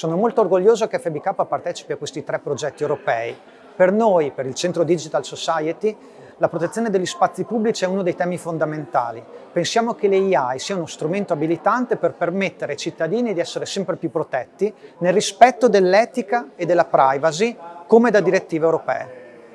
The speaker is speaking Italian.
Sono molto orgoglioso che FBK partecipi a questi tre progetti europei. Per noi, per il Centro Digital Society, la protezione degli spazi pubblici è uno dei temi fondamentali. Pensiamo che l'AI sia uno strumento abilitante per permettere ai cittadini di essere sempre più protetti nel rispetto dell'etica e della privacy come da direttive europee.